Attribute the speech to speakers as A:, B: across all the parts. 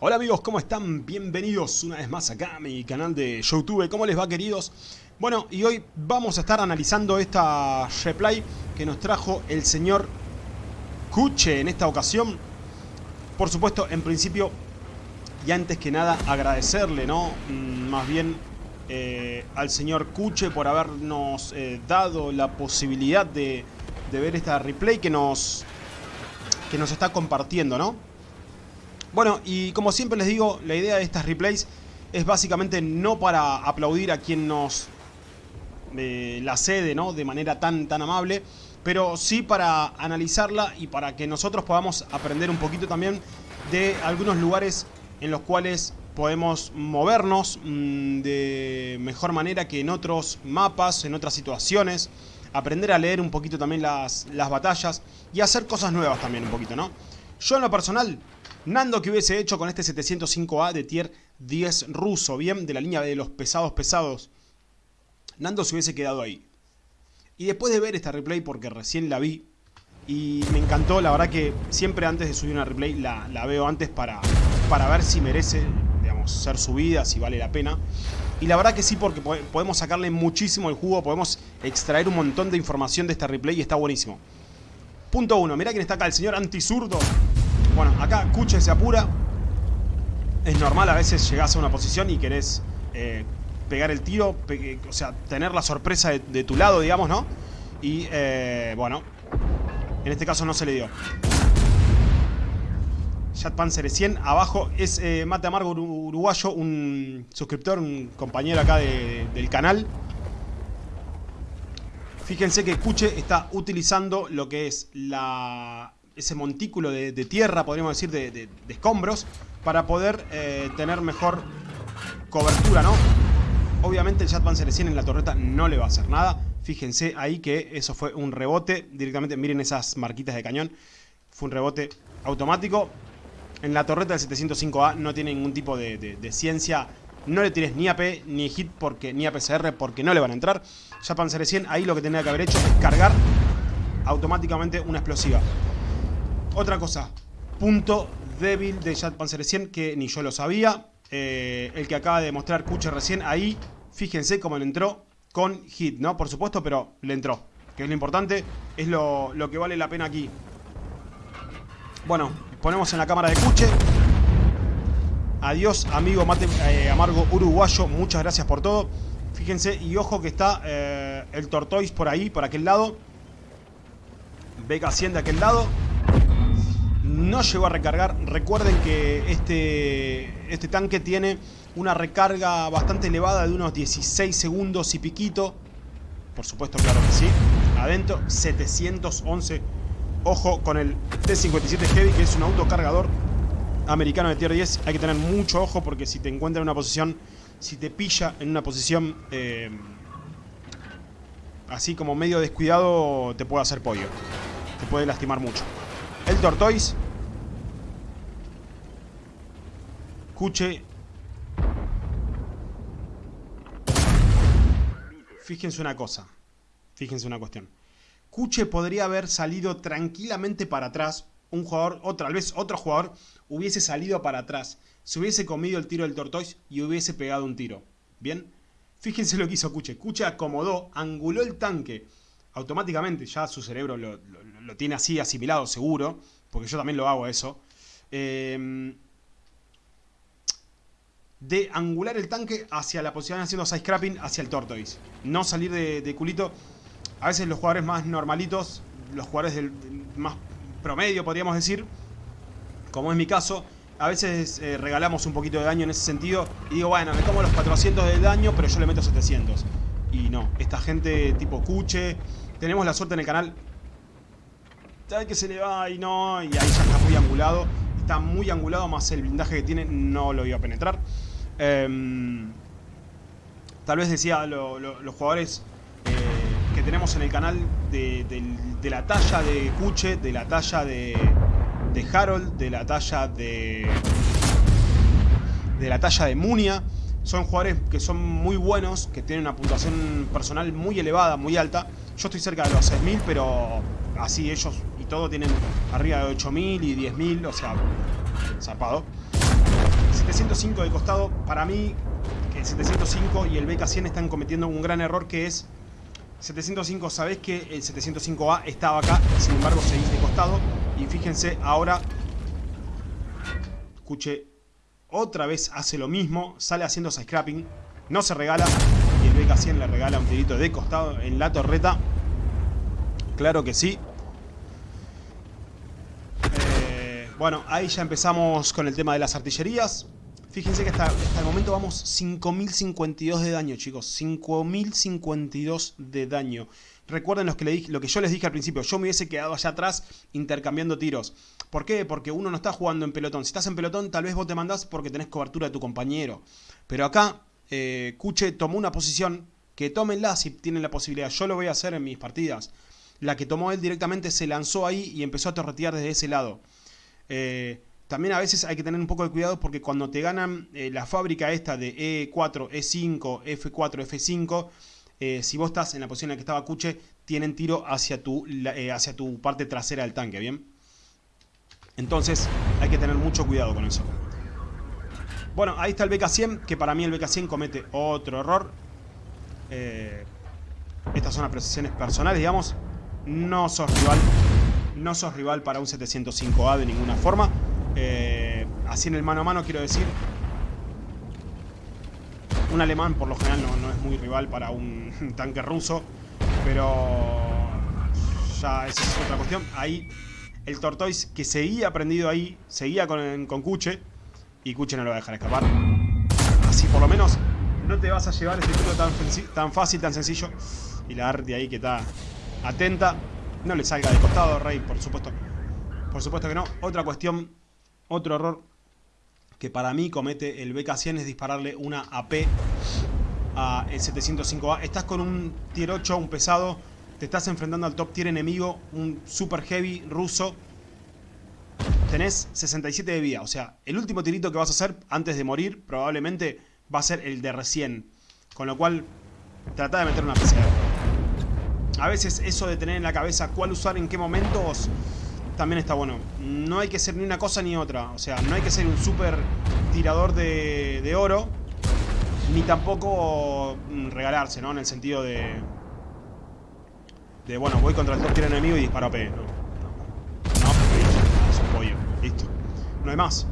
A: Hola amigos, ¿cómo están? Bienvenidos una vez más acá a mi canal de Youtube. ¿Cómo les va queridos? Bueno, y hoy vamos a estar analizando esta replay que nos trajo el señor Kuche en esta ocasión. Por supuesto, en principio, y antes que nada, agradecerle, ¿no? Mm, más bien eh, al señor Kuche por habernos eh, dado la posibilidad de, de ver esta replay que nos, que nos está compartiendo, ¿no? Bueno, y como siempre les digo, la idea de estas replays es básicamente no para aplaudir a quien nos eh, la cede, ¿no? De manera tan, tan amable, pero sí para analizarla y para que nosotros podamos aprender un poquito también de algunos lugares en los cuales podemos movernos mmm, de mejor manera que en otros mapas, en otras situaciones, aprender a leer un poquito también las, las batallas y hacer cosas nuevas también un poquito, ¿no? Yo en lo personal Nando que hubiese hecho con este 705A de tier 10 ruso, bien, de la línea de los pesados pesados. Nando se hubiese quedado ahí. Y después de ver esta replay, porque recién la vi, y me encantó, la verdad que siempre antes de subir una replay la, la veo antes para, para ver si merece, digamos, ser subida, si vale la pena. Y la verdad que sí, porque podemos sacarle muchísimo el jugo, podemos extraer un montón de información de esta replay y está buenísimo. Punto 1, mira quién está acá, el señor antisurdo. Bueno, acá Kuche se apura. Es normal, a veces llegás a una posición y querés eh, pegar el tiro, o sea, tener la sorpresa de, tu lado, digamos, ¿no? Y, eh, bueno, en este caso no se le dio. Chat Panzer 100, abajo es eh, Mate Amargo Uruguayo, un suscriptor, un compañero acá del canal. Fíjense que Kuche está utilizando lo que es la ese montículo de, tierra, podríamos decir, de, escombros, para poder eh, tener mejor cobertura, ¿no? Obviamente el Panzer 100 en la torreta no le va a hacer nada. Fíjense ahí que eso fue un rebote directamente. Miren esas marquitas de cañón. Fue un rebote automático. En la torreta del 705A no tiene ningún tipo de, ciencia. No le tires ni AP ni hit porque, ni APCR porque no le van a entrar. Ya Panzer 100 ahí lo que tenía que haber hecho es cargar automáticamente una explosiva. Otra cosa, punto débil de Jet Panzer 100 que ni yo lo sabía. Eh, el que acaba de mostrar Kuche recién ahí, fíjense cómo le entró con hit, ¿no? Por supuesto, pero le entró. Que es lo importante, es lo, que vale la pena aquí. Bueno, ponemos en la cámara de Kuche. Adiós, amigo mate, eh, amargo uruguayo. Muchas gracias por todo. Fíjense, y ojo que está eh, el Tortoise por ahí, por aquel lado. Beca 100 de aquel lado no llegó a recargar. Recuerden que este, este tanque tiene una recarga bastante elevada de unos 16 segundos y piquito. Por supuesto, claro que sí. Adentro, 711. Ojo con el T-57 Heavy, que es un autocargador americano de tier 10. Hay que tener mucho ojo porque si te encuentra en una posición, si te pilla en una posición eh, así como medio descuidado, te puede hacer pollo. Te puede lastimar mucho. El Tortoise Escuche. Fíjense una cosa. Fíjense una cuestión. Kuche podría haber salido tranquilamente para atrás. Un jugador, o tal vez otro jugador, hubiese salido para atrás. Se hubiese comido el tiro del Tortoise y hubiese pegado un tiro. ¿Bien? Fíjense lo que hizo Kuche. Kuche acomodó, anguló el tanque. Automáticamente, ya su cerebro lo, lo tiene así asimilado, seguro. Porque yo también lo hago eso. Eh, de angular el tanque hacia la posición haciendo side scrapping hacia el tortoise. No salir de, culito. A veces los jugadores más normalitos, los jugadores del más promedio podríamos decir, como es mi caso, a veces eh, regalamos un poquito de daño en ese sentido y digo, bueno, me tomo los 400 de daño, pero yo le meto 700. Y no, esta gente tipo cuche, tenemos la suerte en el canal, que se le va y no, y ahí ya está muy angulado. Está muy angulado, más el blindaje que tiene no lo iba a penetrar. Em, tal vez decía los jugadores eh, que tenemos en el canal de, la talla de Kuche, de la talla de, Harold, de la talla de... De la talla de Munia. Son jugadores que son muy buenos, que tienen una puntuación personal muy elevada, muy alta. Yo estoy cerca de los 6.000, pero así ellos todo tienen arriba de 8.000 y 10.000, o sea, zarpado. 705 de costado, para mí, que el 705 y el BK100 están cometiendo un gran error que es 705, sabés que el 705A estaba acá, sin embargo seguís de costado. Y fíjense, ahora, escuche, otra vez hace lo mismo, sale haciendo scrapping, no se regala. Y el BK100 le regala un tirito de costado en la torreta. Claro que sí. Eh, bueno, ahí ya empezamos con el tema de las artillerías. Fíjense que hasta, el momento vamos 5052 de daño, chicos. 5052 de daño. Recuerden los que le dije, lo que yo les dije al principio. Yo me hubiese quedado allá atrás intercambiando tiros. ¿Por qué? Porque uno no está jugando en pelotón. Si estás en pelotón, tal vez vos te mandás porque tenés cobertura de tu compañero. Pero acá, eh, Kuche tomó una posición que tómenla si tienen la posibilidad. Yo lo voy a hacer en mis partidas. La que tomó él directamente se lanzó ahí y empezó a torretear desde ese lado. Eh, también a veces hay que tener un poco de cuidado porque cuando te ganan eh, la fábrica esta de E4, E5, F4, F5, si vos estás en la posición en la que estaba Kuche, tienen tiro hacia tu, eh, hacia tu parte trasera del tanque, ¿bien? Entonces hay que tener mucho cuidado con eso. Bueno, ahí está el BK-100, que para mí el BK-100 comete otro error. Estas son apreciaciones personales, digamos. No sos rival. No sos rival para un 705A de ninguna forma. Eh, así en el mano a mano quiero decir. Un alemán por lo general no, es muy rival para un tanque ruso. Pero ya esa es otra cuestión. Ahí el Tortoise que seguía prendido ahí, seguía con, con Kuche. Y Kuche no lo va a dejar escapar. Así por lo menos no te vas a llevar este tiro tan, tan fácil, tan sencillo. Y la Arti ahí que está atenta. No le salga de costado, Rey, por supuesto. Por supuesto que no. Otra cuestión otro error que para mí comete el BK100 es dispararle una AP a el 705A. Estás con un tier 8, un pesado, te estás enfrentando al top tier enemigo, un super heavy ruso. Tenés 67 de vida, o sea, el último tirito que vas a hacer antes de morir probablemente va a ser el de recién. Con lo cual, trata de meter una PC. A veces eso de tener en la cabeza cuál usar en qué momentos también está bueno. No hay que ser ni una cosa ni otra. O sea, no hay que ser un super tirador de, oro. Ni tampoco mm, regalarse, ¿no? En el sentido de... De, bueno, voy contra el top tier enemigo y disparo a P. No, no, no es un pollo. Listo. No hay más.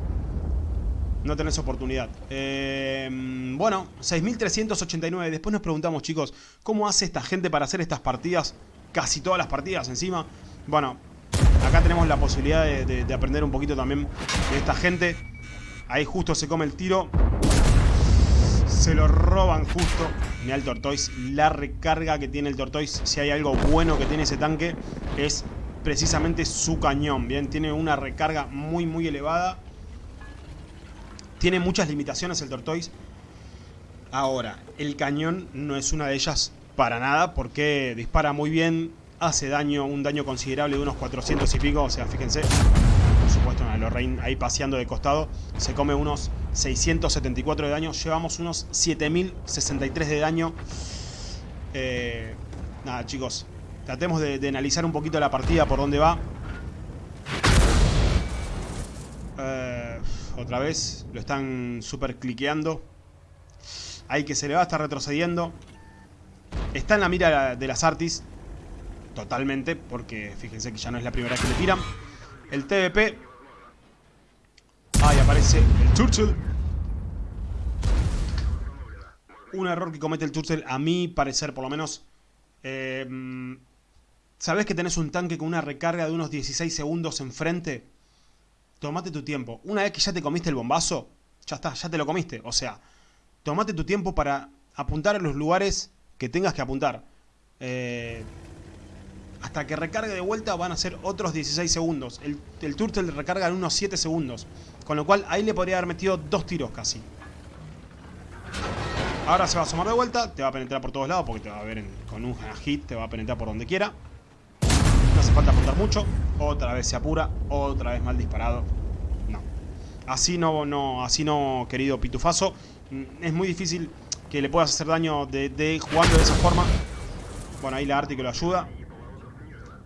A: No tenés oportunidad. Eh, bueno, 6.389. Después nos preguntamos, chicos, ¿cómo hace esta gente para hacer estas partidas? Casi todas las partidas encima. Bueno, Acá tenemos la posibilidad de, aprender un poquito también de esta gente. Ahí justo se come el tiro. Se lo roban justo. Mira el Tortoise. La recarga que tiene el Tortoise. Si hay algo bueno que tiene ese tanque. Es precisamente su cañón. Bien, tiene una recarga muy muy elevada. Tiene muchas limitaciones el Tortoise. Ahora, el cañón no es una de ellas para nada. Porque dispara muy bien hace daño, un daño considerable de unos 400 y pico, o sea, fíjense, por supuesto, Lorraine ahí paseando de costado, se come unos 674 de daño, llevamos unos 7063 de daño. Eh, nada, chicos, tratemos de, analizar un poquito la partida, por dónde va. Otra vez, lo están super cliqueando. Ahí que se le va a estar retrocediendo. Está en la mira de las Artis totalmente, porque fíjense que ya no es la primera vez que le tiran. El TVP. Ahí aparece el Churchill. Un error que comete el Churchill, a mi parecer por lo menos. Eh, ¿Sabés que tenés un tanque con una recarga de unos 16 segundos enfrente? Tomate tu tiempo. Una vez que ya te comiste el bombazo, ya está, ya te lo comiste. O sea, tomate tu tiempo para apuntar a los lugares que tengas que apuntar. Eh, hasta que recargue de vuelta van a ser otros 16 segundos. El, el Turtle recarga en unos 7 segundos. Con lo cual ahí le podría haber metido dos tiros casi. Ahora se va a asomar de vuelta, te va a penetrar por todos lados porque te va a ver con un hit, te va a penetrar por donde quiera. No hace falta apuntar mucho. Otra vez se apura, otra vez mal disparado. No. Así no, no, así no, querido Pitufazo. Mm, es muy difícil que le puedas hacer daño de, de jugando de esa forma. Bueno, ahí la Arti que lo ayuda.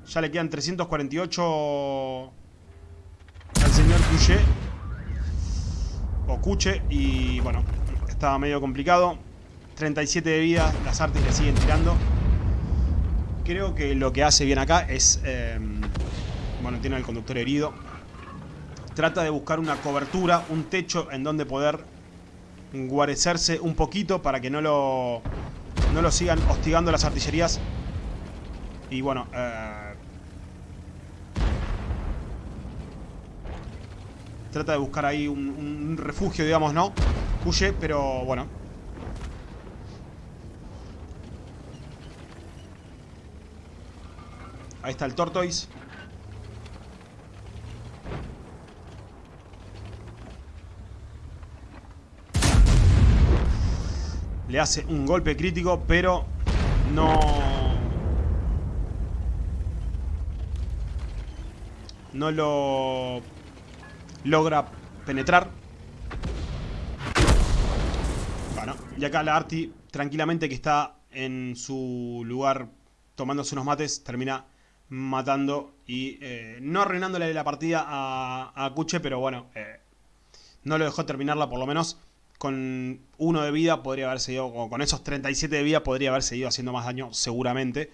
A: Ya le quedan 348 al señor Couché. Ok, Cuche y bueno, estaba medio complicado. 37 de vida, las artes le siguen tirando. Creo que lo que hace bien acá es... Em, bueno, tiene el conductor herido. Trata de buscar una cobertura, un techo en donde poder guarecerse un poquito para que no lo, no lo sigan hostigando las artillerías. Y bueno, eh, trata de buscar ahí un, refugio, digamos, ¿no? Huye, pero bueno. Ahí está el Tortoise. Le hace un golpe crítico, pero no... No lo logra penetrar. Bueno, y acá la Arti, tranquilamente que está en su lugar tomándose unos mates, termina matando y eh, no arruinándole la partida a, a Kuche, pero bueno, eh, no lo dejó terminarla por lo menos. Con uno de vida podría haber seguido, o con esos 37 de vida podría haber seguido haciendo más daño seguramente.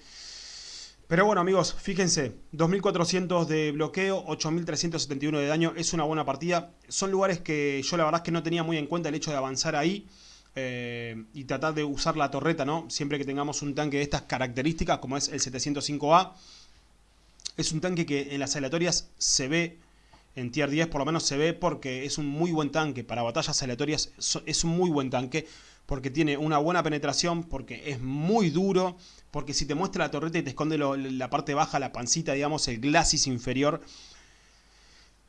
A: Pero bueno amigos, fíjense, 2400 de bloqueo, 8371 de daño, es una buena partida. Son lugares que yo la verdad es que no tenía muy en cuenta el hecho de avanzar ahí. Eh, y tratar de usar la torreta, ¿no? Siempre que tengamos un tanque de estas características, como es el 705A. Es un tanque que en las aleatorias se ve, en tier 10 por lo menos se ve porque es un muy buen tanque. Para batallas aleatorias es un muy buen tanque porque tiene una buena penetración, porque es muy duro, porque si te muestra la torreta y te esconde la parte baja, la pancita, digamos, el glacis inferior,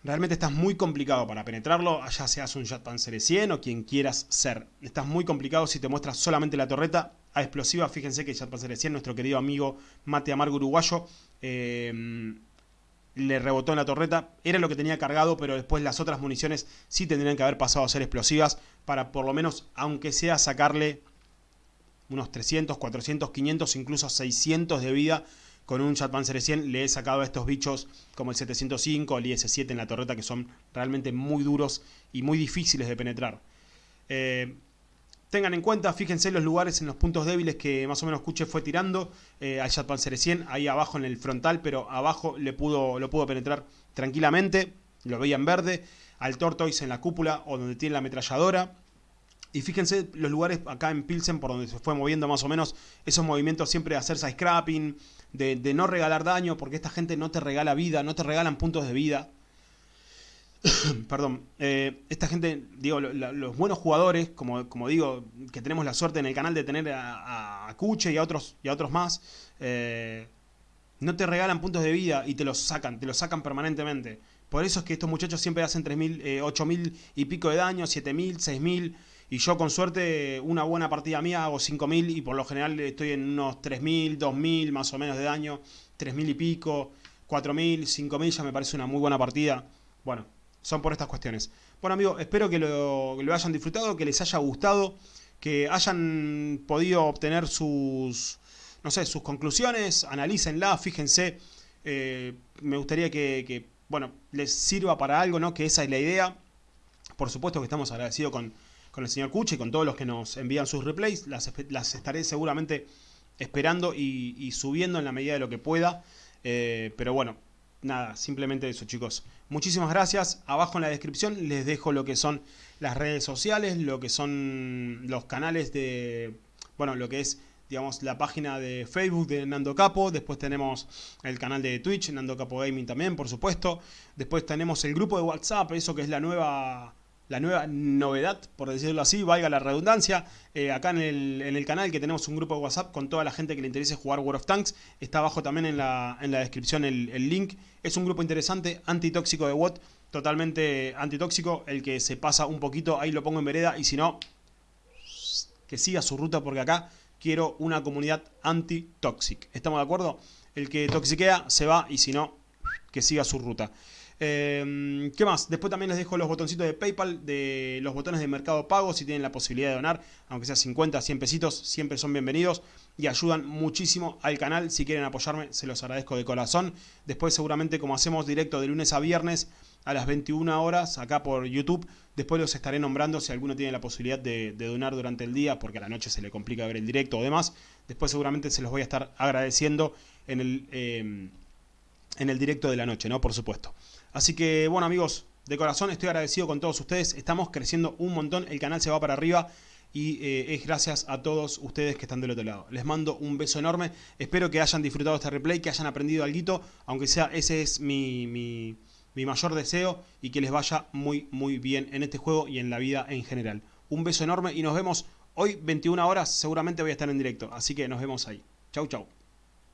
A: realmente estás muy complicado para penetrarlo, ya seas un Jet Panzer 100 o quien quieras ser. Estás muy complicado si te muestra solamente la torreta a explosiva. Fíjense que Jet Panzer 100, nuestro querido amigo Mate Amargo Uruguayo, eh, le rebotó en la torreta. Era lo que tenía cargado, pero después las otras municiones sí tendrían que haber pasado a ser explosivas para por lo menos, aunque sea sacarle unos 300, 400, 500, incluso 600 de vida con un Panzer 100 le he sacado a estos bichos como el 705, el IS-7 en la torreta que son realmente muy duros y muy difíciles de penetrar. Eh, Tengan en cuenta, fíjense los lugares en los puntos débiles que más o menos Kuche fue tirando eh, al Panzer 100, ahí abajo en el frontal, pero abajo le pudo, lo pudo penetrar tranquilamente, lo veía en verde, al Tortoise en la cúpula o donde tiene la ametralladora. Y fíjense los lugares acá en Pilsen por donde se fue moviendo más o menos esos movimientos siempre de hacer scrapping, de, de no regalar daño, porque esta gente no te regala vida, no te regalan puntos de vida. perdón, eh, esta gente, digo, los buenos jugadores, como, como, digo, que tenemos la suerte en el canal de tener a, a Kuche y a otros, y a otros más, eh, no te regalan puntos de vida y te los sacan, te los sacan permanentemente. Por eso es que estos muchachos siempre hacen 3.000, eh, 8.000 y pico de daño, 7.000, 6.000, y yo con suerte una buena partida mía hago 5.000 y por lo general estoy en unos 3.000, 2.000 más o menos de daño, 3.000 y pico, 4.000, 5.000 ya me parece una muy buena partida. Bueno, son por estas cuestiones. Bueno amigos, espero que lo, hayan disfrutado, que les haya gustado, que hayan podido obtener sus, no sé, sus conclusiones, analícenla, fíjense. Eh, me gustaría que, bueno, les sirva para algo, ¿no? Que esa es la idea. Por supuesto que estamos agradecidos con, el señor Cuche y con todos los que nos envían sus replays. Las, estaré seguramente esperando y, subiendo en la medida de lo que pueda. Eh, pero bueno, nada, simplemente eso chicos. Muchísimas gracias. Abajo en la descripción les dejo lo que son las redes sociales, lo que son los canales de, bueno, lo que es, digamos, la página de Facebook de Nando Capo. Después tenemos el canal de Twitch, Nando Capo Gaming también, por supuesto. Después tenemos el grupo de WhatsApp, eso que es la nueva la nueva novedad, por decirlo así, valga la redundancia, eh, acá en el, canal que tenemos un grupo de WhatsApp con toda la gente que le interese jugar World of Tanks, está abajo también en la, en la descripción el, link, es un grupo interesante, antitóxico de WOT, totalmente antitóxico, el que se pasa un poquito, ahí lo pongo en vereda, y si no, que siga su ruta porque acá quiero una comunidad anti-toxic, ¿estamos de acuerdo? El que toxiquea se va y si no, que siga su ruta. Em, ¿Qué más? Después también les dejo los botoncitos de Paypal, de los botones de Mercado Pago, si tienen la posibilidad de donar, aunque sea 50, 100 pesitos, siempre son bienvenidos. y ayudan muchísimo al canal. Si quieren apoyarme, se los agradezco de corazón. Después seguramente como hacemos directo de lunes a viernes a las 21 horas acá por YouTube, después los estaré nombrando si alguno tiene la posibilidad de, donar durante el día, porque a la noche se le complica ver el directo o demás. Después seguramente se los voy a estar agradeciendo en el, em, en el directo de la noche, ¿no? Por supuesto. Así que, bueno amigos, de corazón estoy agradecido con todos ustedes. Estamos creciendo un montón, el canal se va para arriba y eh, es gracias a todos ustedes que están del otro lado. Les mando un beso enorme, espero que hayan disfrutado este replay, que hayan aprendido algo, aunque sea ese es mi, mi, mi mayor deseo y que les vaya muy muy bien en este juego y en la vida en general. Un beso enorme y nos vemos hoy 21 horas, seguramente voy a estar en directo, así que nos vemos ahí. Chau chau.